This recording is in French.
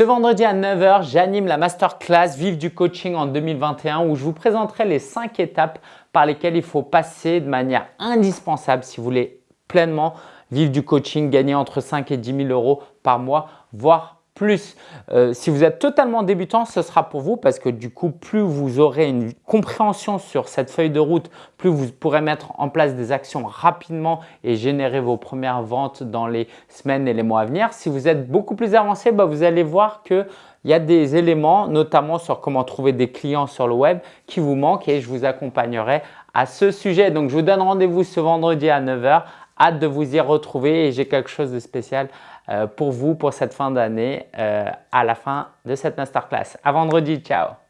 Ce vendredi à 9h, j'anime la masterclass Vive du coaching en 2021 où je vous présenterai les 5 étapes par lesquelles il faut passer de manière indispensable si vous voulez pleinement vivre du coaching, gagner entre 5 et 10 000 euros par mois, voire plus. Euh, si vous êtes totalement débutant, ce sera pour vous parce que du coup, plus vous aurez une compréhension sur cette feuille de route, plus vous pourrez mettre en place des actions rapidement et générer vos premières ventes dans les semaines et les mois à venir. Si vous êtes beaucoup plus avancé, bah, vous allez voir que il y a des éléments, notamment sur comment trouver des clients sur le web qui vous manquent et je vous accompagnerai à ce sujet. Donc, je vous donne rendez-vous ce vendredi à 9h. Hâte de vous y retrouver et j'ai quelque chose de spécial euh, pour vous pour cette fin d'année euh, à la fin de cette masterclass. À vendredi, ciao